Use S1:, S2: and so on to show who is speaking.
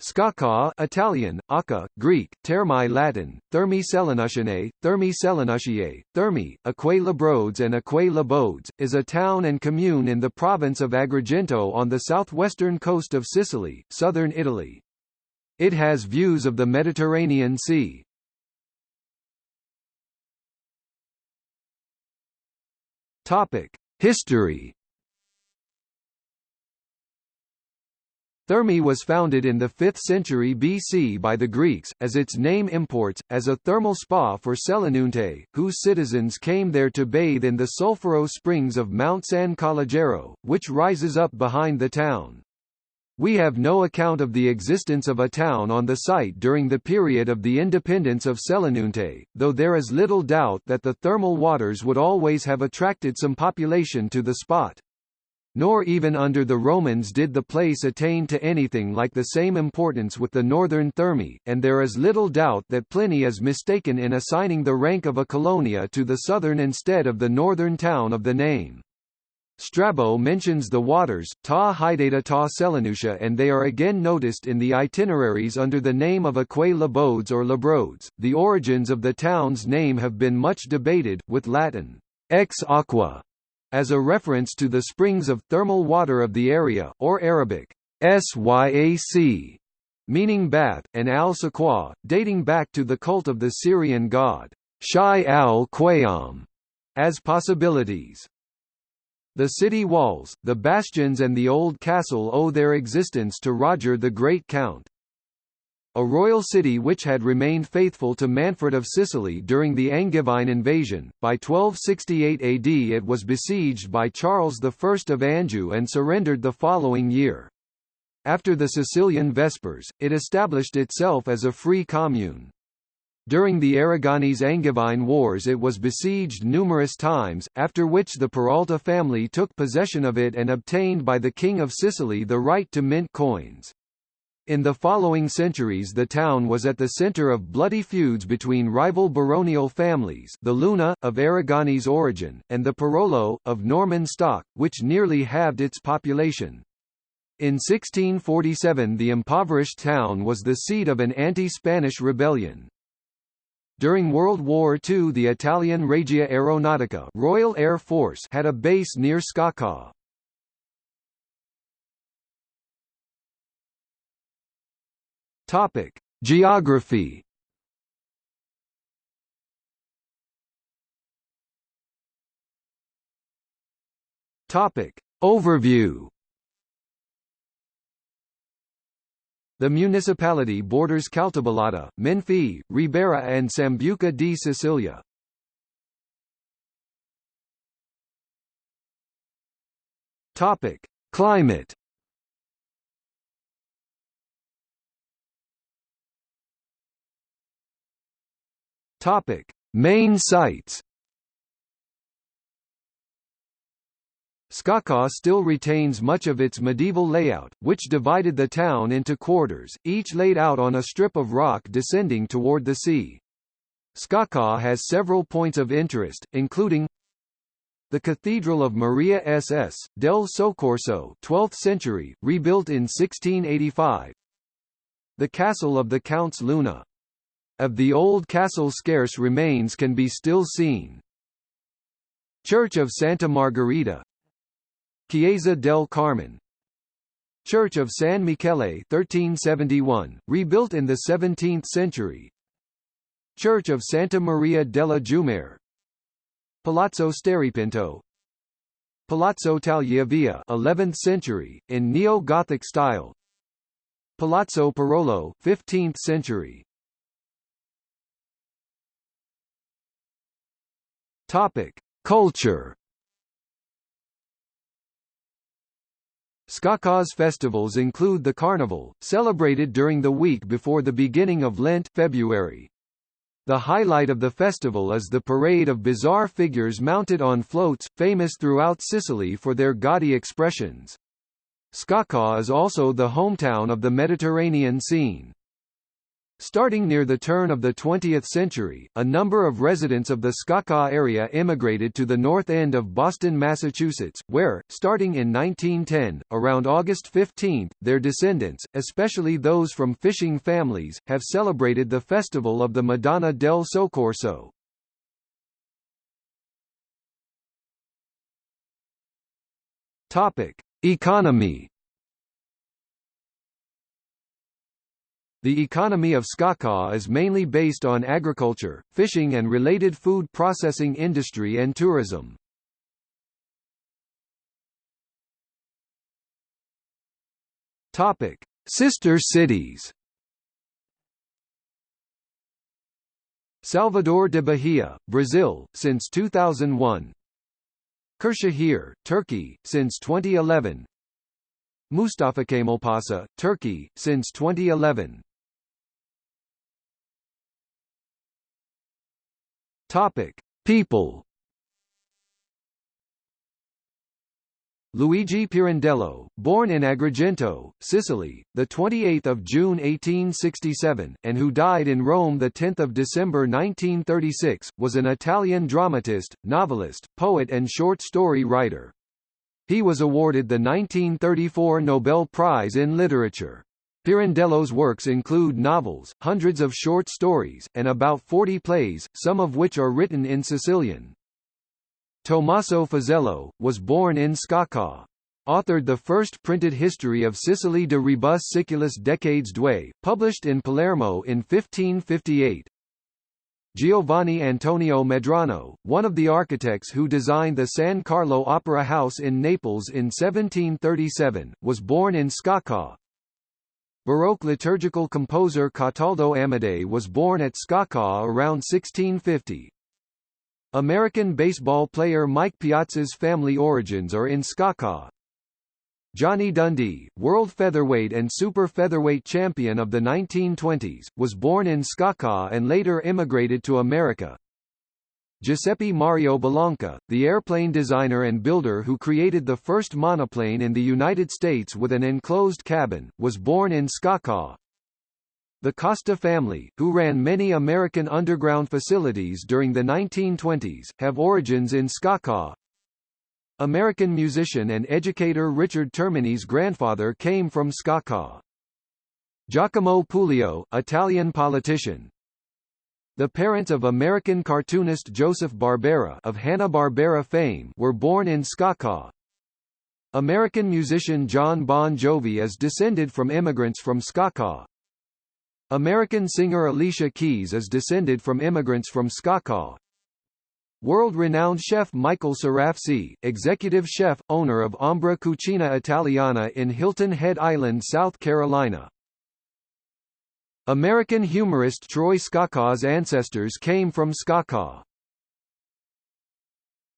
S1: Sciacca Italian, Aka, Greek, Termi Latin, Thermi Selinutianae, Thermi Selinutiae, Thermi, Aquae Labrodes and Aquae Labodes, is a town and commune in the province of Agrigento on the southwestern coast of Sicily, southern Italy. It has views of the Mediterranean Sea. History Thermi was founded in the 5th century BC by the Greeks, as its name imports, as a thermal spa for Selinunte, whose citizens came there to bathe in the sulfuro springs of Mount San Calogero, which rises up behind the town. We have no account of the existence of a town on the site during the period of the independence of Selinunte, though there is little doubt that the thermal waters would always have attracted some population to the spot. Nor even under the Romans did the place attain to anything like the same importance with the northern Thermi, and there is little doubt that Pliny is mistaken in assigning the rank of a colonia to the southern instead of the northern town of the name. Strabo mentions the waters, ta hydata ta Selinutia and they are again noticed in the itineraries under the name of Aquae Labodes or Labrodes. The origins of the town's name have been much debated, with Latin ex aqua as a reference to the springs of thermal water of the area, or Arabic, Syac, meaning bath, and al-Saqwa, dating back to the cult of the Syrian god, Shai al-Qayyam, as possibilities. The city walls, the bastions and the old castle owe their existence to Roger the Great Count a royal city which had remained faithful to Manfred of Sicily during the Angevine invasion. By 1268 AD it was besieged by Charles I of Anjou and surrendered the following year. After the Sicilian Vespers, it established itself as a free commune. During the Aragonese-Angevine Wars it was besieged numerous times, after which the Peralta family took possession of it and obtained by the King of Sicily the right to mint coins. In the following centuries the town was at the centre of bloody feuds between rival baronial families the Luna, of Aragonese origin, and the Perollo, of Norman stock, which nearly halved its population. In 1647 the impoverished town was the seat of an anti-Spanish rebellion. During World War II the Italian Regia Aeronautica Royal Air Force had a base near Sciacca. Topic: Geography. Topic: Overview. The municipality borders Caltabellotta, Menfi, Ribera and Sambuca di Sicilia. Topic: Climate. Topic: Main sites. Sciacca still retains much of its medieval layout, which divided the town into quarters, each laid out on a strip of rock descending toward the sea. Sciacca has several points of interest, including the Cathedral of Maria SS, del Soccorso 12th century, rebuilt in 1685 The Castle of the Counts Luna of the old castle scarce remains can be still seen. Church of Santa Margherita. Chiesa del Carmen. Church of San Michele 1371, rebuilt in the 17th century. Church of Santa Maria della Giummare Palazzo Steripinto. Palazzo Tagliavia 11th century, in neo-Gothic style. Palazzo Perollo 15th century Topic: Culture. Sciacca's festivals include the Carnival, celebrated during the week before the beginning of Lent February. The highlight of the festival is the parade of bizarre figures mounted on floats, famous throughout Sicily for their gaudy expressions. Sciacca is also the hometown of the Mediterranean scene. Starting near the turn of the 20th century, a number of residents of the Sciacca area immigrated to the north end of Boston, Massachusetts, where, starting in 1910, around August 15, their descendants, especially those from fishing families, have celebrated the festival of the Madonna del Soccorso. Topic: Economy The economy of Sciacca is mainly based on agriculture, fishing and related food processing industry and tourism. Topic: Sister cities. Salvador de Bahia, Brazil, since 2001. Kırşehir, Turkey, since 2011. Mustafakemalpaşa, Turkey, since 2011. Topic: People. Luigi Pirandello, born in Agrigento, Sicily, the 28th of June 1867, and who died in Rome the 10th of December 1936, was an Italian dramatist, novelist, poet and short story writer. He was awarded the 1934 Nobel Prize in Literature. Pirandello's works include novels, hundreds of short stories, and about 40 plays, some of which are written in Sicilian. Tommaso Fazello, was born in Sciacca. Authored the first printed history of Sicily de rebus siculis decades due, published in Palermo in 1558. Giovanni Antonio Medrano, one of the architects who designed the San Carlo Opera House in Naples in 1737, was born in Sciacca. Baroque liturgical composer Cataldo Amadei was born at Sciacca around 1650. American baseball player Mike Piazza's family origins are in Sciacca. Johnny Dundee, world featherweight and super featherweight champion of the 1920s, was born in Sciacca and later immigrated to America. Giuseppe Mario Bellanca, the airplane designer and builder who created the first monoplane in the United States with an enclosed cabin, was born in Sciacca. The Costa family, who ran many American underground facilities during the 1920s, have origins in Sciacca. American musician and educator Richard Termini's grandfather came from Sciacca. Giacomo Puglio, Italian politician, the parents of American cartoonist Joseph Barbera of Hanna-Barbera fame were born in Sciacca. American musician Jon Bon Jovi is descended from immigrants from Sciacca. American singer Alicia Keys is descended from immigrants from Sciacca. World-renowned chef Michael Serafsi, executive chef, owner of Ombra Cucina Italiana in Hilton Head Island, South Carolina. American humorist Troy Sciacca's ancestors came from Sciacca.